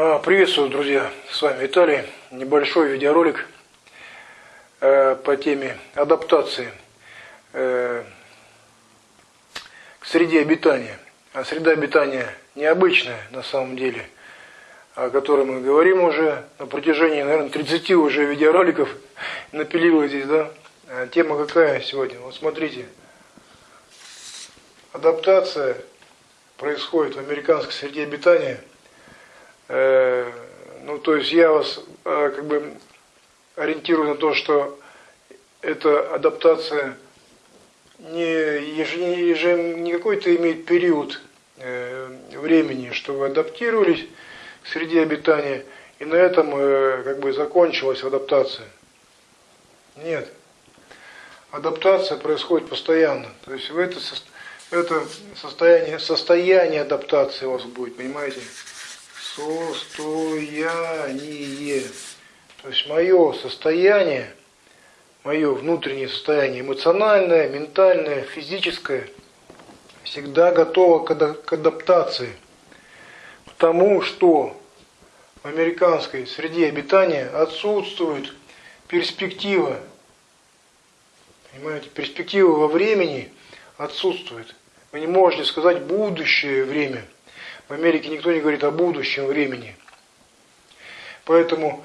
А, приветствую, друзья! С вами Виталий. Небольшой видеоролик э, по теме адаптации э, к среде обитания. А среда обитания необычная на самом деле, о которой мы говорим уже на протяжении, наверное, 30 уже видеороликов напилила здесь, да? А тема какая сегодня? Вот смотрите. Адаптация происходит в американской среде обитания – Э, ну, то есть я вас э, как бы ориентирую на то, что эта адаптация не, еже, еже, не какой-то имеет период э, времени, что вы адаптировались к среде обитания, и на этом как бы закончилась адаптация. Нет. Адаптация происходит постоянно. То есть в это, это состояние, состояние адаптации у вас будет, понимаете? Состояние. То есть мое состояние, мое внутреннее состояние, эмоциональное, ментальное, физическое, всегда готово к адаптации. Потому что в американской среде обитания отсутствует перспектива. Понимаете, перспектива во времени отсутствует. Вы не можете сказать будущее время – в Америке никто не говорит о будущем времени. Поэтому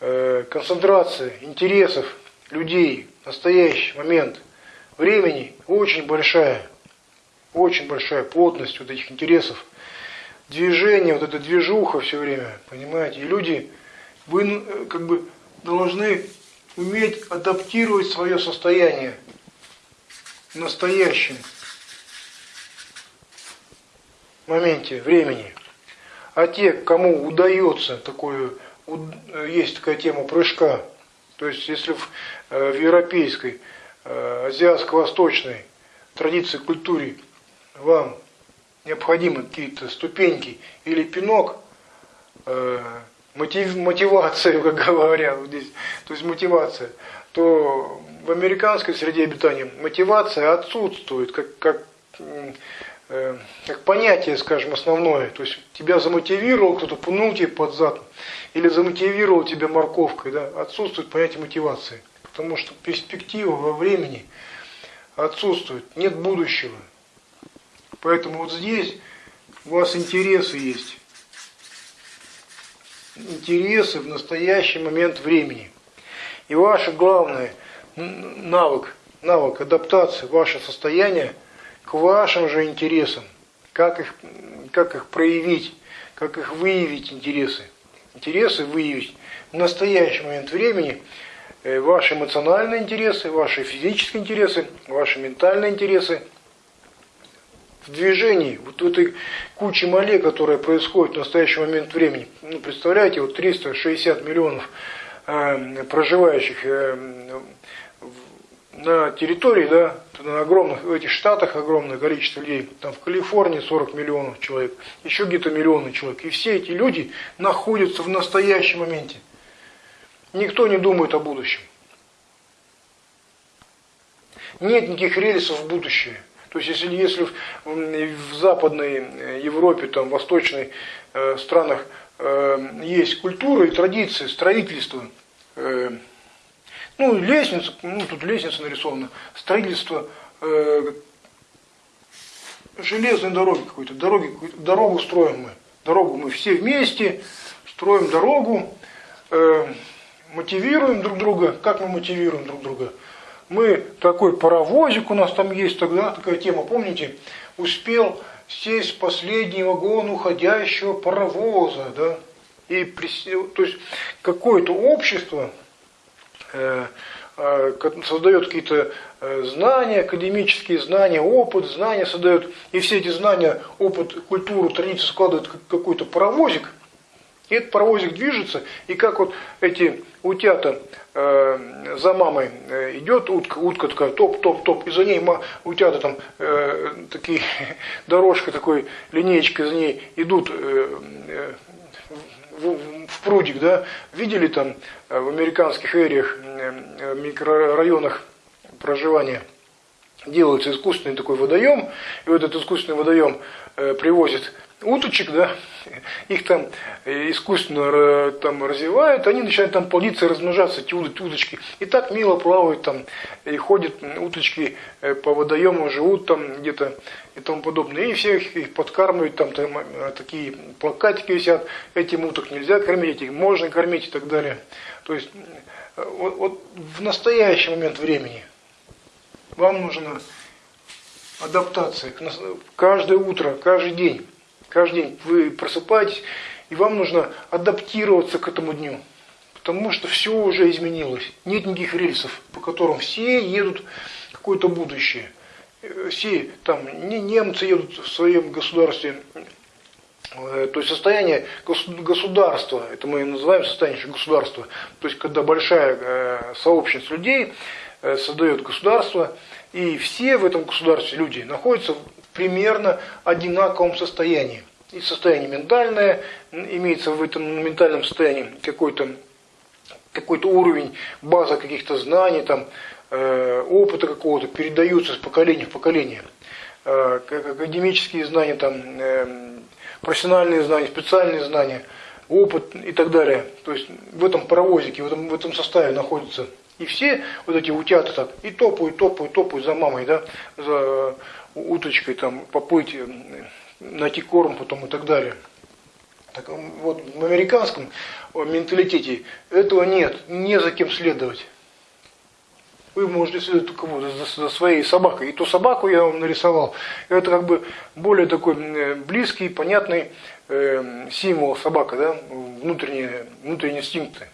э, концентрация интересов людей в настоящий момент времени очень большая. Очень большая плотность вот этих интересов. Движение, вот эта движуха все время, понимаете. И люди, вы э, как бы должны уметь адаптировать свое состояние настоящим моменте времени. А те, кому удается такое, есть такая тема прыжка, то есть если в, э, в европейской, э, азиатско-восточной традиции, культуре вам необходимы какие-то ступеньки или пинок, э, мотив, мотивацию, как говорят здесь, то есть мотивация, то в американской среде обитания мотивация отсутствует, как, как Э, как понятие, скажем, основное. То есть тебя замотивировал, кто-то пнул тебе под зад, или замотивировал тебя морковкой, да, отсутствует понятие мотивации. Потому что перспектива во времени отсутствует, нет будущего. Поэтому вот здесь у вас интересы есть. Интересы в настоящий момент времени. И ваше главное навык, навык адаптации, ваше состояние – к вашим же интересам. Как их, как их проявить, как их выявить интересы. Интересы выявить в настоящий момент времени э, ваши эмоциональные интересы, ваши физические интересы, ваши ментальные интересы в движении, вот в этой куче моле, которая происходит в настоящий момент времени. Ну, представляете, вот 360 миллионов э, проживающих э, на территории, да, на огромных, в этих штатах огромное количество людей, там в Калифорнии 40 миллионов человек, еще где-то миллионы человек. И все эти люди находятся в настоящем моменте. Никто не думает о будущем. Нет никаких рельсов в будущее. То есть, если, если в, в Западной Европе, там, в восточных э, странах э, есть культура и традиции строительства, э, ну, лестница, ну, тут лестница нарисована, строительство э, железной дороги какой-то, дороги, дорогу строим мы. Дорогу мы все вместе строим дорогу, э, мотивируем друг друга. Как мы мотивируем друг друга? Мы, такой паровозик у нас там есть тогда, такая тема, помните, успел сесть последний вагон уходящего паровоза, да, и то есть какое-то общество, создает какие-то э, знания, академические знания, опыт, знания создает, и все эти знания, опыт, культуру, традицию складывают в какой-то паровозик, и этот паровозик движется, и как вот эти утята э, за мамой э, идет, утка, утка такая топ-топ-топ, и за ней утята там э, такие, дорожка такой, линеечка за ней идут э, э, в, в прудик, да, видели там э, в американских эриях, э, микрорайонах проживания, делается искусственный такой водоем, и вот этот искусственный водоем э, привозит уточек, да, их там искусственно там развивают, они начинают там плодиться, размножаться, эти удочки. И так мило плавают там, и ходят уточки э, по водоемам, живут там где-то и тому подобное. И всех их подкармливают, там, там э, такие плакатики висят, этим уток нельзя кормить, этих можно кормить и так далее. То есть э, вот, вот в настоящий момент времени вам нужна адаптация. Каждое утро, каждый день Каждый день вы просыпаетесь, и вам нужно адаптироваться к этому дню. Потому что все уже изменилось. Нет никаких рельсов, по которым все едут в какое-то будущее. Все там, не немцы едут в своем государстве, э, то есть состояние государства, это мы называем состояние государства, то есть когда большая э, сообщность людей э, создает государство, и все в этом государстве люди находятся примерно одинаковом состоянии. И состояние ментальное, имеется в этом ментальном состоянии какой-то какой-то уровень, база каких-то знаний, там, э, опыта какого-то передаются с поколения в поколение. Э, академические знания, там, э, профессиональные знания, специальные знания, опыт и так далее. То есть в этом паровозике, в этом, в этом составе находятся. И все вот эти утята так и топают, топают, топают за мамой, да, за уточкой там поплыть, э, найти корм потом и так далее. Так, вот в американском менталитете этого нет, не за кем следовать. Вы можете следовать только вот за, за своей собакой. И ту собаку я вам нарисовал. Это как бы более такой э, близкий, понятный э, символ собака, да, внутренние, внутренние инстинкты.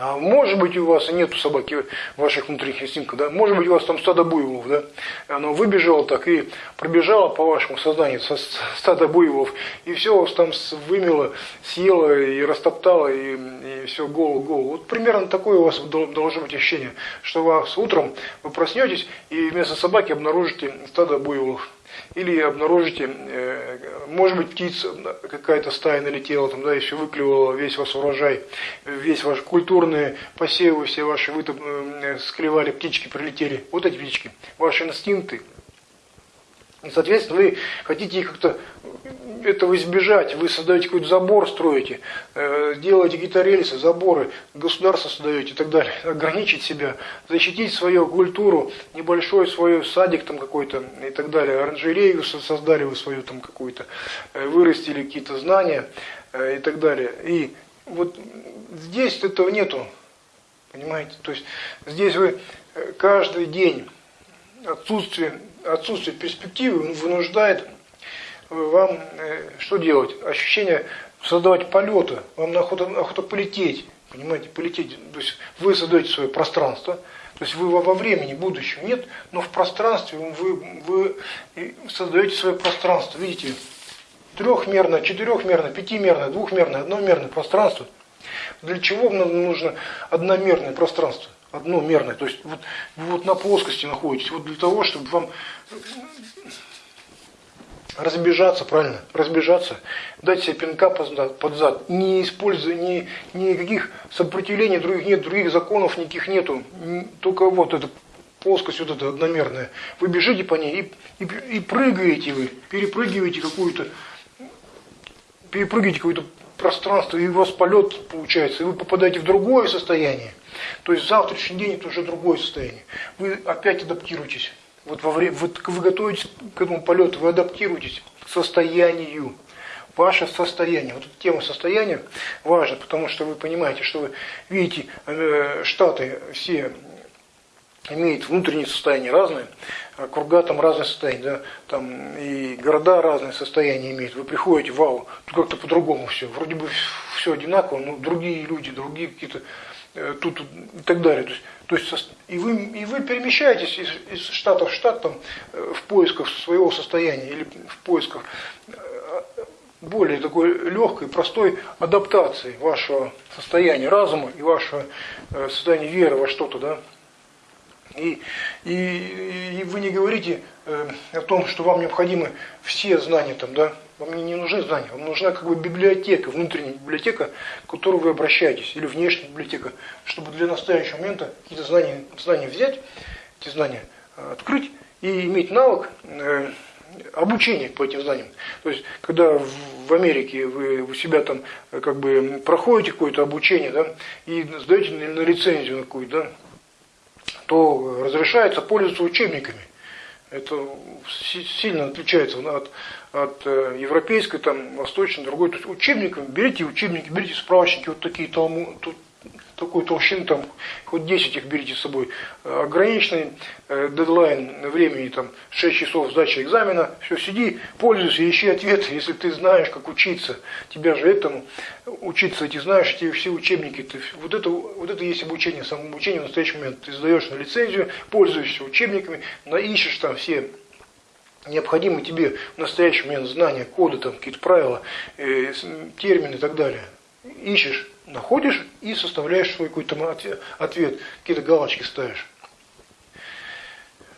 А может быть у вас нету собаки ваших внутренних инстинктов, да? Может быть у вас там стадо буйволов, да? Оно выбежало так и пробежало по вашему сознанию со стада буйволов, и все вас там вымело, съело и растоптало, и, и все голову, голову. Вот примерно такое у вас должно быть ощущение, что вас утром вы проснетесь и вместо собаки обнаружите стадо буйволов или обнаружите, э, может быть, птица какая-то стая налетела, там, да, и все выклевала весь ваш урожай, весь ваш культурные посевы, все ваши вы там, э, склевали, птички прилетели. Вот эти птички, ваши инстинкты, и, соответственно, вы хотите как-то этого избежать, вы создаете какой-то забор, строите, э, делаете какие-то рельсы, заборы, государство создаете и так далее, ограничить себя, защитить свою культуру, небольшой свой садик там какой-то и так далее, оранжерею создали вы свою там какую-то, э, вырастили какие-то знания э, и так далее. И вот здесь этого нету, понимаете, то есть здесь вы каждый день отсутствие отсутствие перспективы вынуждает вам э, что делать? Ощущение создавать полета, вам охота, охота полететь, понимаете, полететь. То есть вы создаете свое пространство, то есть вы во времени будущего нет, но в пространстве вы, вы создаете свое пространство, видите, трехмерное, четырехмерное, пятимерное, двухмерное, одномерное пространство. Для чего вам нужно одномерное пространство? Одно мерное. То есть вот, вы вот на плоскости находитесь, вот для того, чтобы вам разбежаться, правильно, разбежаться, дать себе пинка под зад, не используя ни, никаких сопротивлений других нет, других законов никаких нету, только вот эта плоскость вот эта одномерная. Вы бежите по ней и, и, и прыгаете вы, перепрыгиваете какую-то, перепрыгиваете какое-то пространство, и у вас полет получается, и вы попадаете в другое состояние. То есть завтрашний день это уже другое состояние. Вы опять адаптируетесь. Вот во время, вы, вы готовитесь к этому полету, вы адаптируетесь к состоянию. Ваше состояние. Вот эта тема состояния важна, потому что вы понимаете, что вы видите, э, Штаты все имеют внутренние состояния разные, а круга там разные состояния, да, там и города разные состояния имеют. Вы приходите, вау, тут как-то по-другому все, вроде бы все одинаково, но другие люди, другие какие-то тут и так далее. То есть, то есть и, вы, и вы перемещаетесь из, из штата в штат там, э, в поисках своего состояния или в поисках э, более такой легкой, простой адаптации вашего состояния разума и вашего состояния веры во что-то, да. И, и, и вы не говорите э, о том, что вам необходимы все знания там, да, вам не нужны знания, вам нужна как бы библиотека, внутренняя библиотека, к которой вы обращаетесь, или внешняя библиотека, чтобы для настоящего момента какие-то знания, знания взять, эти знания э, открыть и иметь навык э, обучение по этим знаниям. То есть, когда в Америке вы у себя там как бы проходите какое-то обучение, да, и сдаете на лицензию какую-то, да, то разрешается пользоваться учебниками. Это сильно отличается от, от э, европейской, там, восточной, другой. То есть учебниками, берите учебники, берите справочники, вот такие талму, тут такой толщины, там, хоть 10 их берите с собой. Ограниченный э, дедлайн времени, там, 6 часов сдачи экзамена, все, сиди, пользуйся, ищи ответы, если ты знаешь, как учиться. Тебя же этому учиться, эти знаешь, эти все учебники, ты, вот, это, вот это есть обучение, самообучение в настоящий момент. Ты сдаешь на лицензию, пользуешься учебниками, ищешь там все необходимые тебе в настоящий момент знания, коды, там, какие-то правила, э, термины и так далее. Ищешь находишь и составляешь свой какой-то ответ, ответ какие-то галочки ставишь.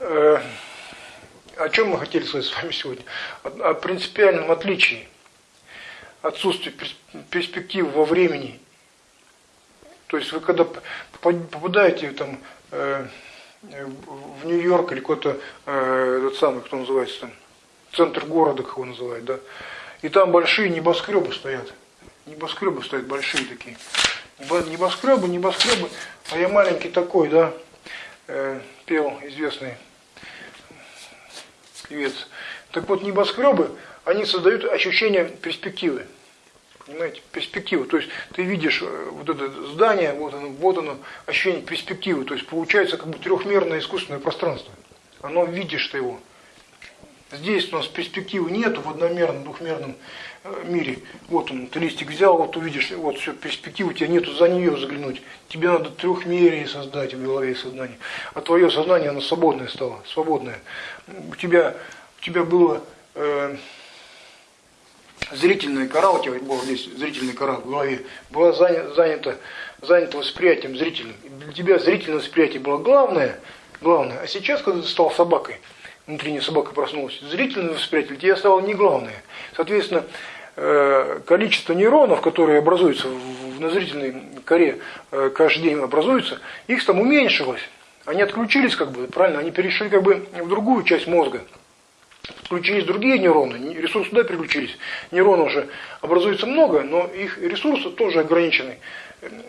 Э, о чем мы хотели сказать с вами сегодня? О, о принципиальном отличии, отсутствии перспектив во времени. То есть вы когда попадаете там, э, в Нью-Йорк или какой-то э, этот самый, кто называется центр города, как его называют, да, и там большие небоскребы стоят небоскребы стоят большие такие. Небоскребы, небоскребы, а я маленький такой, да, э, пел известный певец. Так вот, небоскребы, они создают ощущение перспективы. Понимаете, перспективы. То есть ты видишь э, вот это здание, вот оно, вот оно, ощущение перспективы. То есть получается как бы трехмерное искусственное пространство. Оно видишь ты его. Здесь у нас перспективы нету в одномерном, двухмерном Э, мире. Вот он, ты листик взял, вот увидишь, вот все, перспективы у тебя нету за нее заглянуть. Тебе надо трехмерие создать в голове и сознании. А твое сознание, оно свободное стало, свободное. У тебя, у тебя было э, зрительная кора, у тебя была здесь зрительная кора в голове, была занята, занята, восприятием зрительным. Для тебя зрительное восприятие было главное, главное. А сейчас, когда ты стал собакой, внутренняя собака проснулась, зрительное восприятие для тебя стало не главное. Соответственно, э, количество нейронов, которые образуются в зрительной коре, э, каждый день образуются, их там уменьшилось. Они отключились, как бы, правильно, они перешли как бы в другую часть мозга. Подключились другие нейроны, ресурсы туда переключились. Нейронов уже образуется много, но их ресурсы тоже ограничены.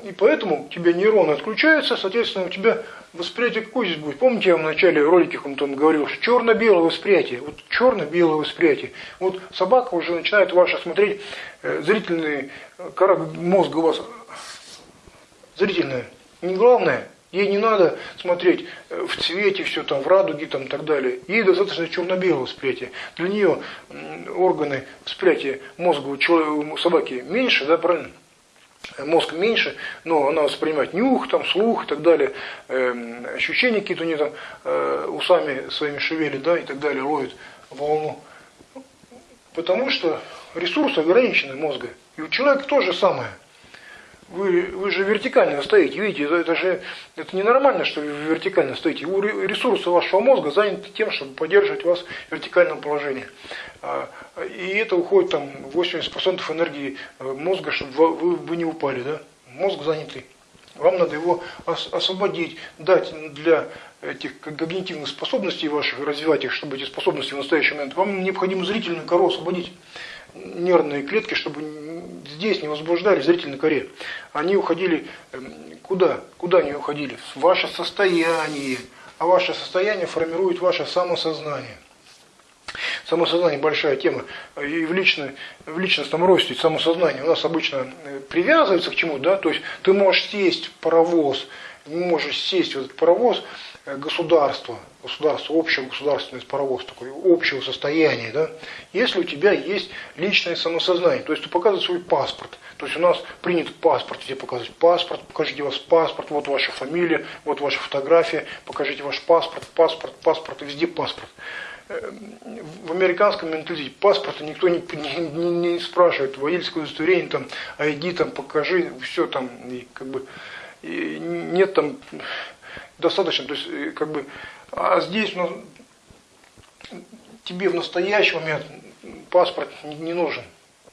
И поэтому у тебя нейроны отключаются, соответственно, у тебя восприятие какое здесь будет? Помните, я в начале ролика там говорил, что черно-белое восприятие. Вот черно-белое восприятие. Вот собака уже начинает ваша смотреть, э, зрительный э, мозга у вас зрительная. Не главное, ей не надо смотреть э, в цвете, все там, в радуге там, и так далее. Ей достаточно черно-белого восприятия. Для нее органы восприятия мозга у, человека, у собаки меньше, да, правильно? мозг меньше, но она воспринимает нюх, там, слух и так далее, э, ощущения какие-то у нее там, э, усами своими шевелит, да, и так далее, ловит волну. Потому что ресурсы ограничены мозга. И у человека то же самое. Вы, вы же вертикально стоите, видите, это, это же это ненормально, что вы вертикально стоите. Ресурсы вашего мозга заняты тем, чтобы поддерживать вас в вертикальном положении. А, и это уходит там 80% энергии э, мозга, чтобы вы, вы не упали. Да? Мозг занятый. Вам надо его освободить, дать для этих когнитивных способностей ваших, развивать их, чтобы эти способности в настоящий момент. Вам необходимо зрительную кору освободить нервные клетки, чтобы здесь не возбуждали зрительной коре. Они уходили эм, куда? Куда они уходили? В ваше состояние. А ваше состояние формирует ваше самосознание. Самосознание большая тема. И в, лично, в личностном росте самосознание у нас обычно э, привязывается к чему, да? То есть ты можешь сесть в паровоз, можешь сесть в этот паровоз, Э, государства, общего государственного паровоз, такой общего состояния, да, если у тебя есть личное самосознание, то есть ты показываешь свой паспорт, то есть у нас принят паспорт, тебе показывать паспорт, покажите ваш паспорт, вот ваша фамилия, вот ваша фотография, покажите ваш паспорт, паспорт, паспорт, везде паспорт. Э, в американском менталитете паспорта никто не, не, не спрашивает, водительское удостоверение, там, ID, там, покажи, все там, и, как бы, и нет там достаточно, то есть э, как бы, а здесь ну, тебе в настоящий момент паспорт не нужен.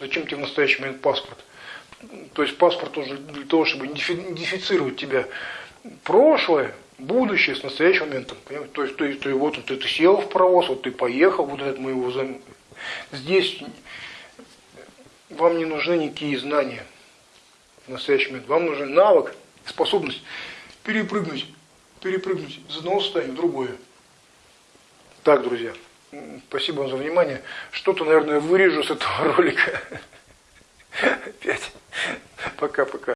Зачем тебе в настоящий момент паспорт? То есть паспорт уже для того, чтобы идентифицировать тебя. прошлое, будущее с настоящим моментом. Понимаете? То есть, есть, то, вот ты, ты сел в паровоз, вот ты поехал, вот этот мы его зам... Здесь вам не нужны никакие знания в настоящий момент. Вам нужен навык, способность перепрыгнуть, перепрыгнуть из одного состояния в другое. Так, друзья, спасибо вам за внимание. Что-то, наверное, вырежу с этого ролика. Опять. Пока-пока.